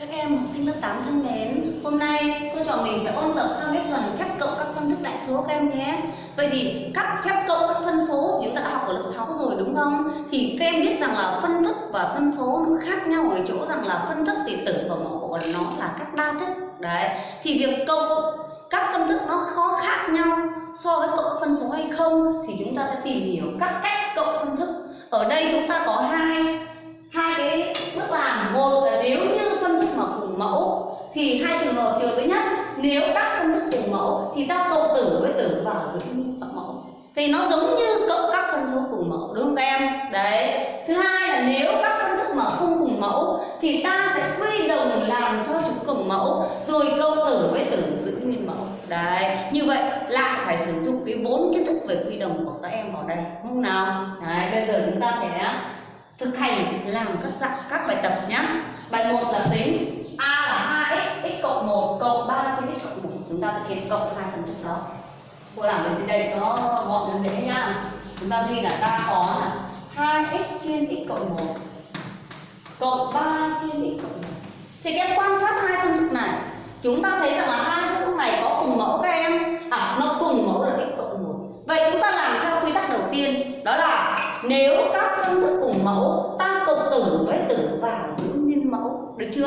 Các em học sinh lớp 8 thân mến, hôm nay cô trò mình sẽ ôn tập sang hết phần phép cộng các phân thức đại số các em nhé. Vậy thì các phép cộng các phân số thì chúng ta đã học ở lớp 6 rồi đúng không? Thì các em biết rằng là phân thức và phân số nó khác nhau ở chỗ rằng là phân thức thì tử và mẫu của nó là các đa thức. Đấy. Thì việc cộng các phân thức nó khó khác nhau so với cộng phân số hay không thì chúng ta sẽ tìm hiểu các cách cộng phân thức. Ở đây chúng ta có hai hai cái bước làm một là nếu như phân thức mà cùng mẫu, thì hai trường hợp trường thứ nhất. Nếu các phân thức cùng mẫu, thì ta cộng tử với tử vào giữ nguyên bằng mẫu. Thì nó giống như cộng các phân số cùng mẫu, đúng không các em? Đấy. Thứ hai là nếu các phân thức mà không cùng mẫu, thì ta sẽ quy đồng làm cho chúng cùng mẫu, rồi cộng tử với tử giữ nguyên mẫu. Đấy. Như vậy lại phải sử dụng cái vốn kiến thức về quy đồng của các em vào đây không nào? Đấy, bây giờ chúng ta sẽ thực hành làm các dạng, các bài tập nhé bài 1 là tính a là 2x x cộng 1 cộng 3 trên x cộng 1 chúng ta thực hiện cộng hai phần thức đó. Cô làm ở trên đây, nó gọn nó dễ nhá chúng ta ghi là ta có là 2x trên x cộng 1 cộng 3 trên x cộng 1 thì các em quan sát hai phân thức này, chúng ta thấy rằng là hai phân thức này có cùng mẫu các em. À nó cùng mẫu là x cộng 1 vậy chúng ta làm theo quy tắc đầu tiên, đó là nếu các phân thức cùng mẫu, ta cộng tử với tử vào giữ nguyên mẫu. Được chưa?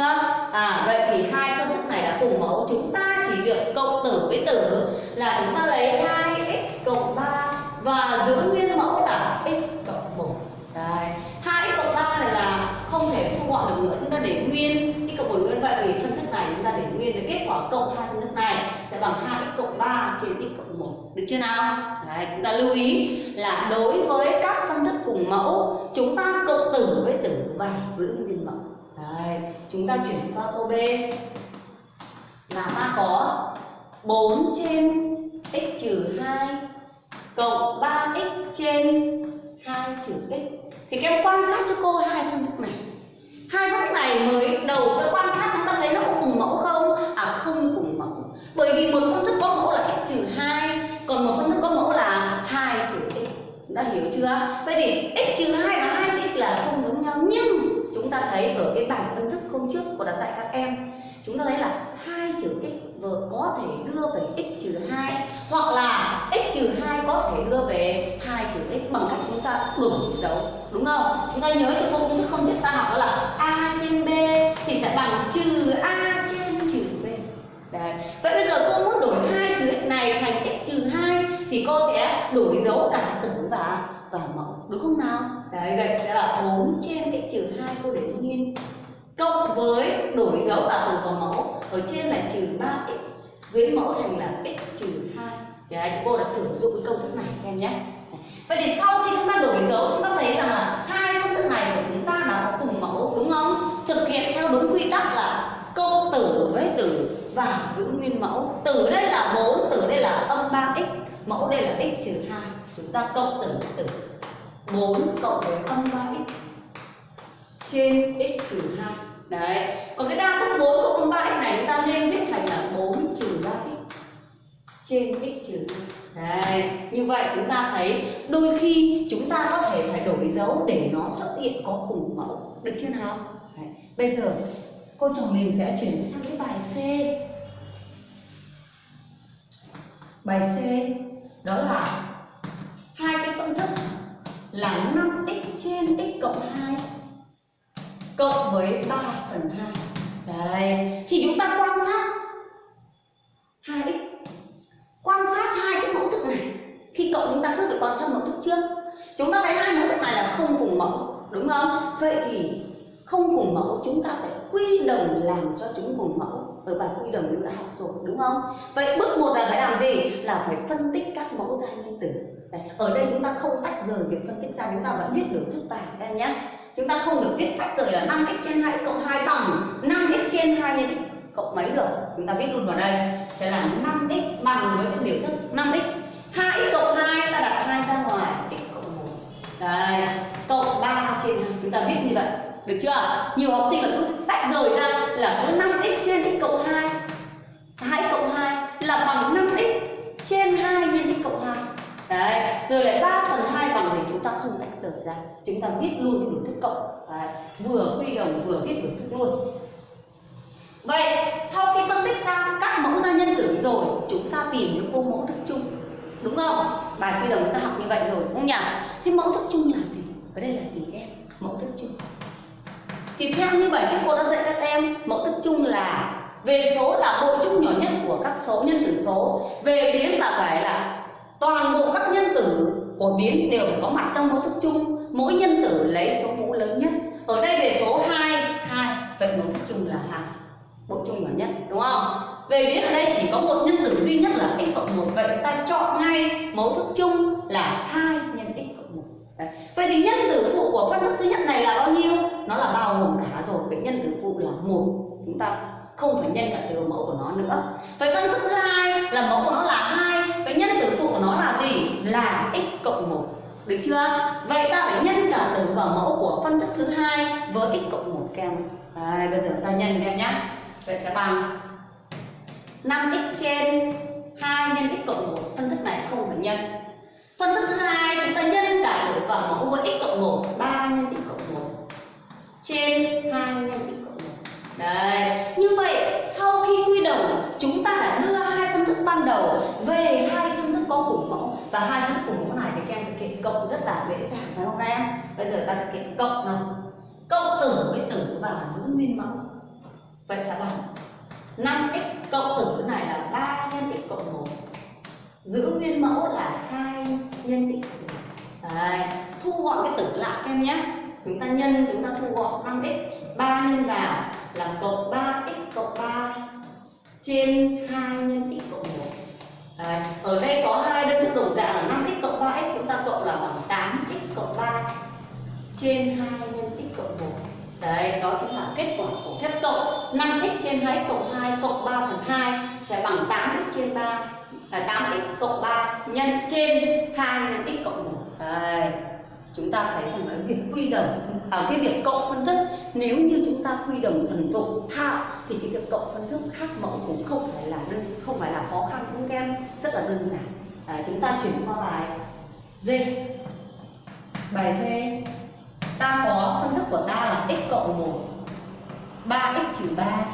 À vậy thì hai phân thức này đã cùng mẫu. Chúng ta chỉ việc cộng tử với tử là chúng ta lấy 2x cộng 3 và giữ nguyên mẫu là x cộng 1 Đấy. 2x cộng 3 này là không thể thu gọn được nữa. Chúng ta để nguyên x cộng 1 nguyên. Vậy thì phân thức này chúng ta để nguyên để kết quả cộng hai phân thức này bằng 2x cộng 3 trên x cộng 1 được chưa nào? Đấy, chúng ta lưu ý là đối với các phân thức cùng mẫu chúng ta cộng tử với tử và giữ nguyên mẫu. Đấy, chúng ta chuyển qua câu B là ta có 4 trên x trừ 2 cộng 3x trên 2 trừ x. Thì các em quan sát cho cô hai phân thức này. Hai phân thức này mới đầu cái quan sát chúng ta thấy nó có cùng mẫu không? À không cùng bởi vì một phân thức có mẫu là x trừ hai, còn một phân thức có mẫu là hai trừ x. Đã hiểu chưa? Vậy thì x trừ hai và hai trừ x là không giống nhau. Nhưng chúng ta thấy ở cái bài phân thức hôm trước cô đã dạy các em, chúng ta thấy là hai trừ x vừa có thể đưa về x trừ hai, hoặc là x trừ hai có thể đưa về hai trừ x bằng cách chúng ta đổi dấu. Đúng không? Chúng ta nhớ cho cô công thức không trước ta học đó là a trên b thì sẽ bằng trừ a Đấy. Vậy bây giờ cô muốn đổi hai trừ x này thành x trừ 2 thì cô sẽ đổi dấu cả tử và và mẫu đúng không nào? Đấy vậy sẽ là 4 trên x trừ 2 cô để nguyên cộng với đổi dấu cả tử và mẫu ở trên là trừ 3x dưới mẫu thành là x trừ 2 Đấy, cô đã sử dụng cái công thức này các em nhé Vậy thì sau khi chúng ta đổi dấu chúng ta thấy rằng là hai phương thức này của chúng ta đã có cùng mẫu đúng không? Thực hiện theo đúng quy tắc là cộng tử với tử và giữ nguyên mẫu. Tử đây là 4, tử đây là âm 3x, mẫu đây là x trừ 2. Chúng ta cộng tử với tử. 4 cộng với âm 3x trên x trừ 2. Đấy. Còn cái đa thức 4 cộng âm 3x này chúng ta nên viết thành là 4 trừ 3x trên x trừ 2. Đấy, như vậy chúng ta thấy đôi khi chúng ta có thể phải đổi dấu để nó xuất hiện có cùng mẫu. Được chưa nào? Đấy. Bây giờ cô trò mình sẽ chuyển sang cái bài C. Bài C đó là hai cái công thức là 5x trên x cộng 2 cộng với 3 phần 2. Đấy, thì chúng ta quan sát 2x quan sát hai cái mẫu thức này khi cộng chúng ta cứ phải quan sát mẫu thức trước chúng ta thấy hai mẫu thức này là không cùng mẫu đúng không vậy thì không cùng mẫu chúng ta sẽ quy đồng làm cho chúng cùng mẫu. Ở bài quy đồng chúng đã học rồi đúng không? Vậy bước một là phải làm gì? Là phải phân tích các mẫu gia nhân tử. Đấy, ở đây chúng ta không tách rời việc phân tích ra chúng ta vẫn viết biểu thức bài các em nhé. Chúng ta không được viết tách rời là năm x trên hai cộng hai bằng năm x trên hai nhân x cộng mấy được? Chúng ta viết luôn vào đây. Sẽ là 5x bằng với cái biểu thức 5x 2x cộng 2 ta đặt 2 ra ngoài x cộng 1 đây cộng 3 trên 2 chúng ta viết như vậy được chưa nhiều học sinh là cứ tách rời ra là cứ 5x trên x cộng 2 hãy cộng 2 là bằng 5x trên 2 nhân x cộng 2 Đấy, rồi lại 3 phần 2 bằng gì chúng ta không tách rời ra Chúng ta viết luôn biểu thức cộng Đấy, Vừa quy đồng vừa viết biểu thức luôn Vậy sau khi phân tích ra các mẫu gia nhân tử rồi Chúng ta tìm những khuôn mẫu thức chung Đúng không? Bài quy đồng chúng ta học như vậy rồi đúng không nhỉ? Thế mẫu thức chung là gì? Ở đây là gì các em? Mẫu thức chung thì theo như vậy trước cô đã dạy các em, mẫu thức chung là về số là bộ chung nhỏ nhất của các số, nhân tử số. Về biến là phải là toàn bộ các nhân tử của biến đều có mặt trong mẫu thức chung. Mỗi nhân tử lấy số mũ lớn nhất. Ở đây về số 2 2 vậy mẫu thức chung là hai, bộ chung nhỏ nhất, đúng không? Về biến ở đây chỉ có một nhân tử duy nhất là x cộng một, vậy ta chọn ngay mẫu thức chung là hai vậy thì nhân tử phụ của phân thức thứ nhất này là bao nhiêu? Nó là bao gồm cả rồi. Vậy nhân tử phụ là một. Chúng ta không phải nhân cả từ mẫu của nó nữa. Vậy phân thức thứ hai là mẫu của nó là hai. Vậy nhân tử phụ của nó là gì? Là x cộng một. Được chưa? Vậy ta phải nhân cả tử và mẫu của phân thức thứ hai với x cộng một kem. Đây, bây giờ ta nhân em nhé vậy sẽ bằng 5x trên 2 nhân x cộng 1 phân thức này không phải nhân phân thức thứ hai, chúng ta nhân cả tử vào mẫu với x cộng 1 3 nhân x cộng 1 trên 2 nhân x cộng 1 đấy, như vậy, sau khi quy đồng, chúng ta đã đưa hai phân thức ban đầu về hai phân thức có cùng mẫu. Và hai phân thức cùng mẫu này thì các em thực hiện cộng rất là dễ dàng, phải không các em? Bây giờ ta thực hiện cộng nào? Cộng tử với tử và giữ nguyên mẫu. Vậy sẽ bằng 5x cộng tử này là 3 nhân x cộng 1 giữ nguyên mẫu là 2 nhân x cộng 1 Đấy, thu gọn cái tử lại các em nhé. Chúng ta nhân chúng ta thu gọn 5x 3 nhân vào là cộng 3x cộng 3 trên 2 nhân x cộng 1 Đấy, ở đây có hai đơn thức đổi dạng là 5x cộng 3x chúng ta cộng là bằng 8x cộng 3 trên 2 nhân x cộng 1 Đấy, đó chính là kết quả của phép cộng. 5x trên 2x cộng 2 cộng 3 phần 2 sẽ bằng 8x trên 3 là 8x cộng 3 nhân trên 2 nhân x cộng 1 Đấy, chúng ta thấy rằng cái việc quy đồng à, cái việc cộng phân thức nếu như chúng ta quy đồng thần thục thạo thì cái việc cộng phân thức khác mẫu cũng không phải là đơn không phải là khó khăn cũng em rất là đơn giản. À, chúng ta chuyển qua bài D. Bài D. Ta có phân thức của ta là x cộng 1 3x trừ 3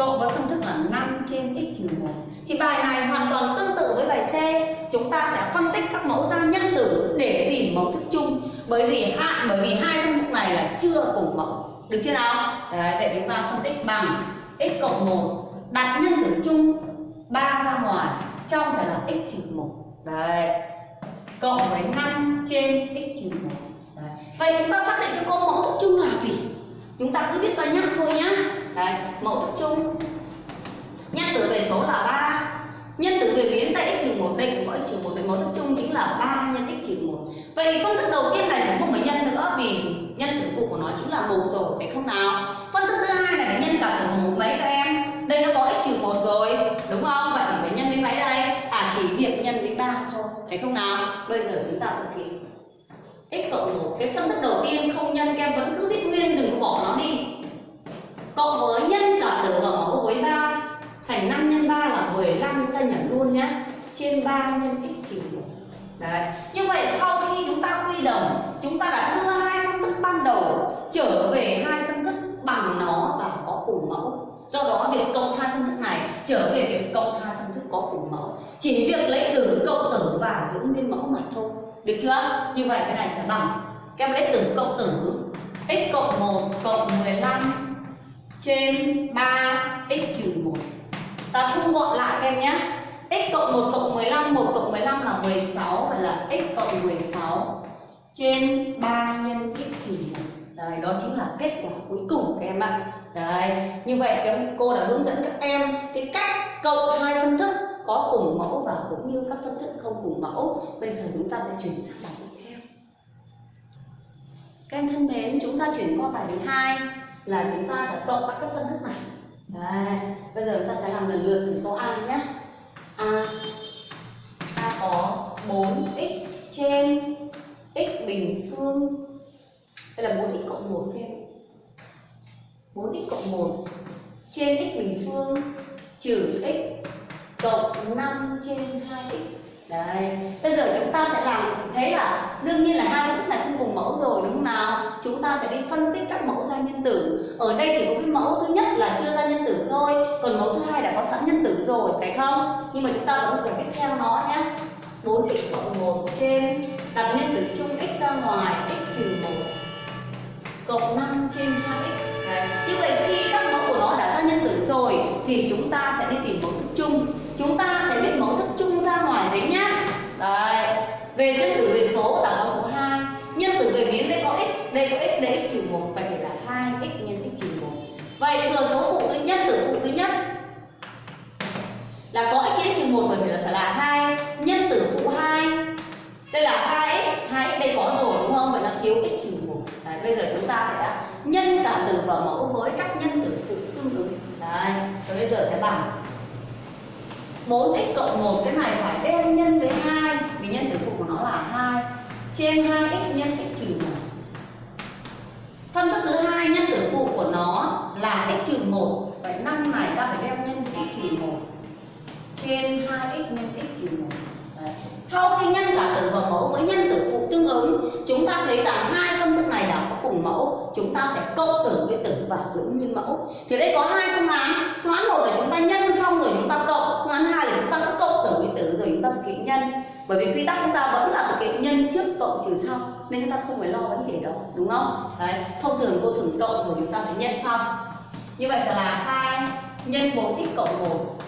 cộng với công thức là 5 trên x trừ 1 thì bài này hoàn toàn tương tự với bài C. Chúng ta sẽ phân tích các mẫu ra nhân tử để tìm mẫu thức chung. Bởi vì hai bởi vì hai công thức này là chưa cùng mẫu. Được chưa nào? Đấy, vậy chúng ta phân tích bằng x cộng 1 đặt nhân tử chung 3 ra ngoài trong sẽ là x trừ 1 đấy cộng với 5 trên x trừ 1 đấy. vậy chúng ta xác định cho cô mẫu thức chung là gì? Chúng ta cứ viết ra nhắc thôi nhá đấy mẫu thức chung nhân tử về số là 3 nhân tử về biến tại x trừ 1 đây cũng có x trừ 1 vậy mẫu thức chung chính là 3 nhân x trừ 1 vậy phân thức đầu tiên này cũng không phải nhân nữa, vì nhân tử phụ của nó chính là một rồi, phải không nào? Phân thức thứ hai này phải nhân cả tử một mấy các em? Đây nó có x trừ 1 rồi, đúng không? Vậy phải nhân với mấy đây? À chỉ việc nhân với 3 thôi, phải không nào? Bây giờ chúng ta thực hiện. X cộng 1 cái phân thức đầu tiên không nhân các em vẫn cứ viết nguyên, đừng có bỏ nó đi cộng với nhân cả tử ở mẫu với 3 thành 5 nhân 3 là 15 chúng ta nhận luôn nhé trên 3 nhân x trừ 1 Đấy. Như vậy sau khi chúng ta quy đồng, chúng ta đã đưa hai phân thức ban đầu trở về hai phân thức bằng nó và có cùng mẫu. Do đó, việc cộng hai phân thức này trở về việc cộng hai phân thức có cùng mẫu. Chỉ việc lấy từ cộng tử và giữ nguyên mẫu mà thôi. Được chưa? Như vậy cái này sẽ bằng. Các lấy từ cộng tử, x cộng 1 cộng 15 trên 3 x trừ 1 ta thu gọn lại các em nhé. X cộng 1 cộng 15 1 cộng 15 là 16 vậy là x cộng 16 trên 3 nhân x trừ 1 Đấy, đó chính là kết quả cuối cùng các em ạ. Đấy, như vậy các cô đã hướng dẫn các em cái cách cộng hai phân thức có cùng mẫu và cũng như các phân thức không cùng mẫu. Bây giờ chúng ta sẽ chuyển sang bài tiếp theo. Các em thân mến chúng ta chuyển qua bài thứ hai là chúng ta sẽ cộng các phân thức này. Đấy, bây giờ chúng ta sẽ làm lần lượt từ câu A nhé. A ta có 4x trên x bình phương. Đây là 4x cộng 1 thêm 4x cộng 1 trên x bình phương trừ x cộng 5 trên 2x Đấy, bây giờ chúng ta sẽ làm thế là đương nhiên là hai phân thức này không cùng mẫu rồi đúng không nào? Chúng ta sẽ đi phân tích các mẫu ra nhân tử. Ở đây chỉ có cái mẫu thứ nhất là chưa ra nhân tử thôi, còn mẫu thứ hai đã có sẵn nhân tử rồi phải không? Nhưng mà chúng ta vẫn phải viết theo nó nhé. 4x cộng 1 trên đặt nhân tử chung x ra ngoài x trừ 1 cộng 5 trên 2x Đấy. Như vậy khi các mẫu của nó đã ra nhân tử rồi thì chúng ta sẽ đi tìm mẫu thức chung. Chúng ta sẽ viết mẫu thức chung ra ngoài đấy nhá. Đấy. về nhân tử về số là có số 2 nhân tử về biến đây có x đây có x đây x trừ 1 vậy vậy thừa số phụ thứ nhất tử phụ thứ nhất. Là có x nhân x trừ 1 phần thì là sẽ là 2 nhân tử phụ 2 đây là 2x 2x đây có rồi đúng không? Vậy là thiếu x trừ 1 Đấy, bây giờ chúng ta sẽ nhân cả tử vào mẫu với các nhân tử phụ tương ứng. Đấy, rồi bây giờ sẽ bằng 4x cộng 1 cái này phải đem nhân với 2 vì nhân tử phụ của nó là 2 trên 2x nhân x trừ 1 phân thức thứ hai nhân tử phụ của nó là x trừ 1 vậy năm này ta phải đem nhân x trừ 1 trên 2x nhân x trừ 1 Đấy. Sau khi nhân cả tử và mẫu với nhân tử phụ tương ứng, chúng ta thấy rằng hai phân thức này là có cùng mẫu, chúng ta sẽ cộng tử với tử và giữ nguyên mẫu. Thì đây có hai phương án. Phương án một là chúng ta nhân xong rồi hiện nhân. Bởi vì quy tắc chúng ta vẫn là thực hiện nhân trước cộng trừ sau, nên chúng ta không phải lo vấn đề đó, đúng không? Đấy, thông thường cô thường cộng rồi chúng ta sẽ nhân xong. Như vậy sẽ là hai nhân 4x cộng 1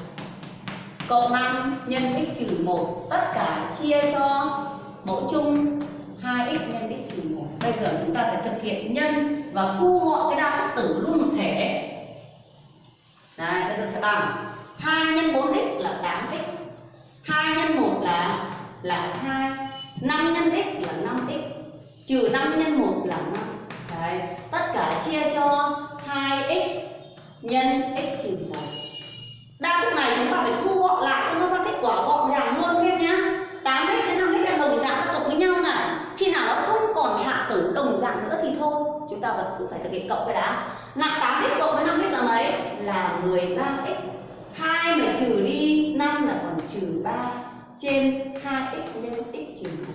cộng 5 nhân x trừ 1 tất cả chia cho mẫu chung 2x nhân x trừ 1 bây giờ chúng ta sẽ thực hiện nhân và thu gọn cái đa thức tử luôn một thể Đấy, bây giờ sẽ bằng 2 nhân 4x là 8x 2 nhân 1 là là 2 5 nhân x là 5x trừ 5 nhân 1 là 5 Đấy, tất cả chia cho 2x nhân x trừ 1 đa thức này chúng ta phải thu gọn lại cho nó ra kết quả gọn gàng luôn thêm nhá. 8x đến 5x là đồng dạng cộng với nhau này. Khi nào nó không còn hạ tử đồng dạng nữa thì thôi. Chúng ta vẫn cứ phải thực hiện cộng cái đã. Nặng 8x cộng với 5x là mấy? Là 13x 2 mà trừ đi 5 là còn trừ 3 trên 2x nhân x trừ 1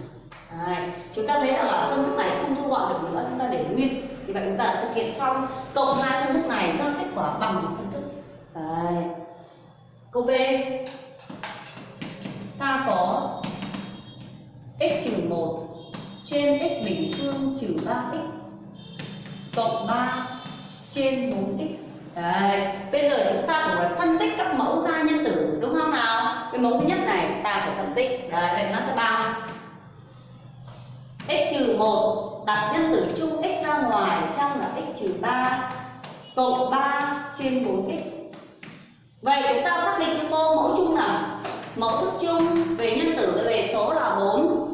Đấy. chúng ta thấy rằng là phân thức này không thu gọn được nữa chúng ta để nguyên thì vậy chúng ta đã thực hiện xong cộng hai phân thức này ra kết quả bằng một phân thức Đấy. Câu B Ta có x trừ 1 trên x bình phương trừ 3x cộng 3 trên 4x Đấy, bây giờ chúng ta cũng phải phân tích các mẫu ra nhân tử đúng không nào? Cái mẫu thứ nhất này ta phải phân tích. Đấy, vậy nó sẽ bằng x trừ một đặt nhân tử chung x ra ngoài trong là x trừ ba cộng 3 trên 4x Vậy chúng ta xác định cho cô mẫu chung nào? Mẫu thức chung về nhân tử về số là 4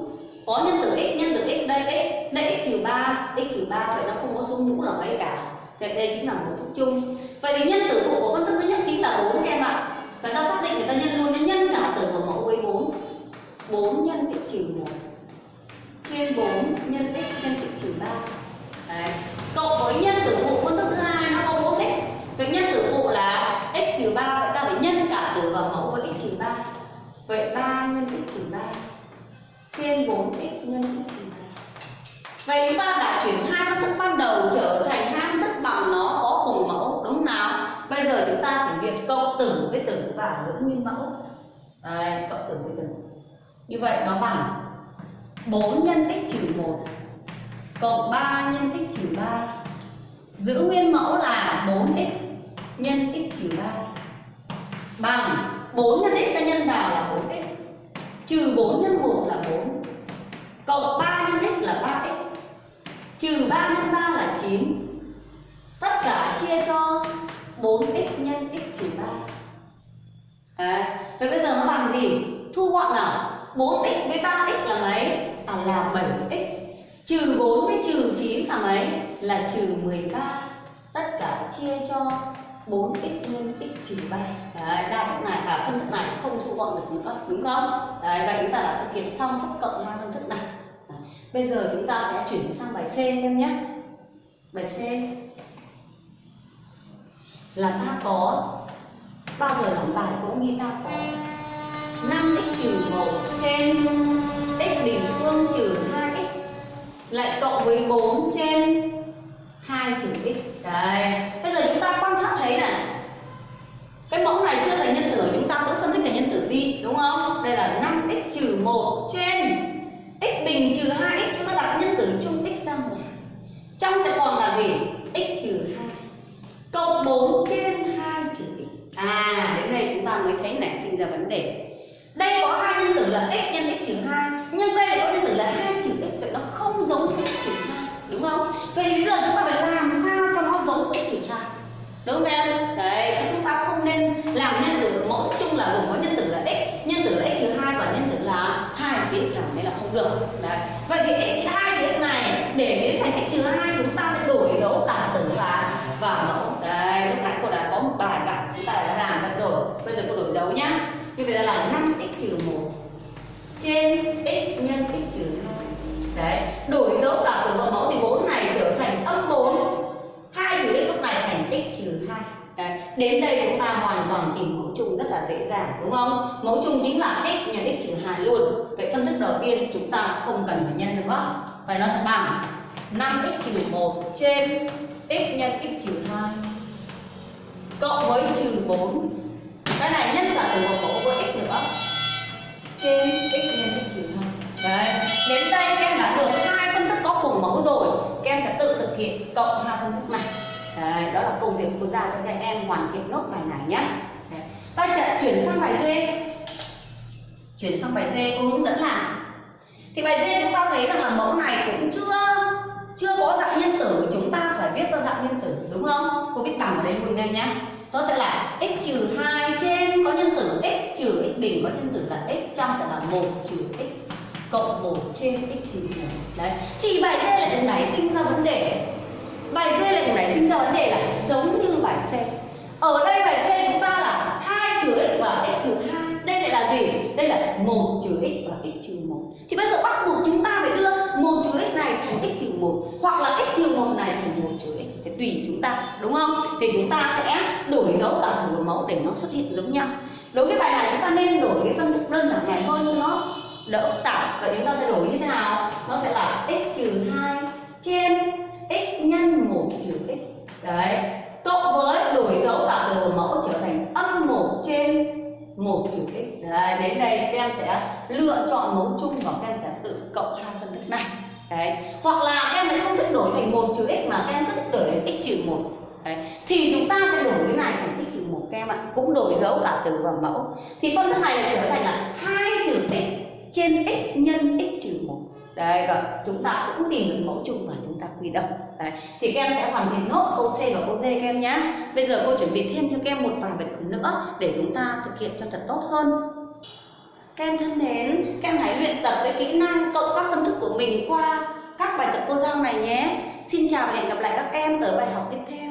Có nhân tử x, nhân tử x đây x Đây x trừ ba x trừ ba Vậy nó không có số mũ là mấy cả. Vậy đây chính là mẫu thức chung. Vậy thì nhân tử phụ của phân thức thứ nhất chính là 4 em ạ và ta xác định người ta nhân luôn nhân cả tử của mẫu với 4 4 nhân x trừ 1 Trên 4 nhân x nhân x trừ 3 Đấy. Cộng với nhân tử phụ phân thức thứ hai, nó có 4x Vậy nhân tử phụ là x trừ 3 vậy ta phải nhân cả tử vào mẫu với x trừ 3 Vậy 3 nhân x trừ 3 trên 4x nhân x trừ 3 Vậy chúng ta đã chuyển hai phân thức ban đầu trở thành hai phân thức bằng nó có cùng mẫu đúng không nào? Bây giờ chúng ta chỉ việc cộng tử với tử và giữ nguyên mẫu. Đây, cộng tử với tử. Như vậy nó bằng 4 nhân tích trừ 1 cộng 3 nhân tích trừ 3 giữ nguyên mẫu là 4x nhân x trừ 3 bằng 4 nhân x ta nhân vào là 4x trừ 4 nhân 1 là 4 cộng 3 nhân x là 3x trừ 3 nhân 3 là 9 tất cả chia cho 4x nhân x trừ 3 Đấy. Vậy bây giờ nó bằng gì? Thu gọn là 4x với 3x là mấy? À là 7x Trừ 4 với trừ 9 là mấy? Là trừ 13 Tất cả chia cho 4x nhân x trừ 3 Đấy, đa thức này và phân thức này không thu gọn được nữa đúng không? Đấy, vậy chúng ta đã thực hiện xong phép cộng hai phân thức này Đấy. Bây giờ chúng ta sẽ chuyển sang bài C em nhé Bài C là ta có bao giờ làm bài cũng nghĩ ta có. 5x trừ 1 trên x bình phương trừ 2x lại cộng với 4 trên 2 trừ x Đấy, bây giờ chúng ta quan sát thấy này Cái mẫu này chưa là nhân tử chúng ta cứ phân tích là nhân tử đi đúng không? Đây là 5x trừ 1 trên x bình trừ 2x chúng ta đặt nhân tử chung x ra ngoài trong sẽ còn là gì? X trừ 2 cộng 4 trên 2 trừ x à đến đây chúng ta mới thấy nảy sinh ra vấn đề. Đây có hai nhân tử là x nhân x trừ 2 nhưng đây lại có nhân tử là 2 trừ x, vậy nó không giống x trừ 2 đúng không? Vậy bây giờ chúng ta phải làm sao cho nó giống x trừ 2 đúng không em? Đấy, thì chúng ta không nên làm nhân tử mẫu chung là gồm có nhân tử là x, nhân tử là x trừ 2 và nhân tử là 2 trừ x làm thế là không được. Đấy. Vậy thì x 2 trừ x này, để biến thành x trừ 2 chúng ta sẽ đổi dấu cả tử và và mẫu đây lúc nãy cô đã có một bài cả chúng ta đã làm được rồi. Bây giờ cô đổi dấu nhá. Như vậy là 5x trừ một. Trên x nhân x trừ hai. Đấy, đổi dấu cả tử vào mẫu thì bốn này trở thành âm 4 2 trừ x lúc này thành x trừ hai. Đấy, đến đây chúng ta hoàn toàn tìm mẫu chung rất là dễ dàng đúng không? Mẫu chung chính là x nhân x trừ 2 luôn. Vậy phân thức đầu tiên chúng ta không cần phải nhân nữa. Vậy nó sẽ bằng 5x trừ 1 trên x nhân x trừ 2 Cộng với trừ 4 cái này nhân cả từ một mẫu với x nữa. Trên x nhân x trừ hai. Đấy đến đây các em đã được hai phân thức có cùng mẫu rồi các em sẽ tự thực hiện cộng hai phân thức này. Đấy, đó là công việc cô giao cho các em hoàn thiện nốt bài này nhé. Ta sẽ chuyển sang bài D. Chuyển sang bài D cô hướng dẫn làm thì bài D chúng ta thấy rằng là mẫu này cũng chưa chưa có dạng nhân tử, chúng ta phải viết ra dạng nhân tử, đúng không? Cô viết bằng ở đây luôn em nhé nó sẽ là x trừ 2 trên có nhân tử x trừ x bình có nhân tử là x, trong sẽ là 1 trừ x cộng 1 trên x trừ 1 đấy. Thì bài D lại nảy sinh ra vấn đề. Bài D lại nảy sinh ra vấn đề là giống như bài C. Ở đây bài C chúng ta là 2 trừ x và x trừ 2 đây lại là gì? Đây là 1 trừ x và x trừ 1 thì bây giờ bắt buộc chúng ta phải đưa 1 trừ x này thành x trừ 1 hoặc là x trừ 1 này thành 1 trừ x thì tùy chúng ta, đúng không? Thì chúng ta sẽ đổi dấu cả thử mẫu để nó xuất hiện giống nhau. Đối với bài này chúng ta nên đổi cái phân thức đơn giản này hơn nhưng nó đỡ phức tạp. Vậy chúng ta sẽ đổi như thế nào? Nó sẽ là x trừ 2 trên x nhân 1 trừ x. Đấy. Cộng với đổi dấu cả từ của mẫu trở thành âm 1 trên 1 trừ x. Đấy, đến đây các em sẽ lựa chọn mẫu chung và các em sẽ tự cộng hai thức này đấy. Hoặc là các em lại không thích đổi thành một trừ x mà các em thích đổi thành x trừ một. Đấy. Thì chúng ta sẽ đổi cái này thành x trừ một các em ạ. Cũng đổi dấu cả từ và mẫu. Thì phân thức này lại trở thành là hai trừ x trên x nhân x trừ một. Đấy, và chúng ta cũng tìm được mẫu chung và chúng ta quy đồng Đấy. Thì các em sẽ hoàn thành nốt câu C và câu D các em nhé Bây giờ cô chuẩn bị thêm cho các em một vài bài tập nữa Để chúng ta thực hiện cho thật tốt hơn. Các em thân mến, các em hãy luyện tập với kỹ năng cộng các phân thức của mình qua các bài tập cô giao này nhé. Xin chào và hẹn gặp lại các em ở bài học tiếp theo.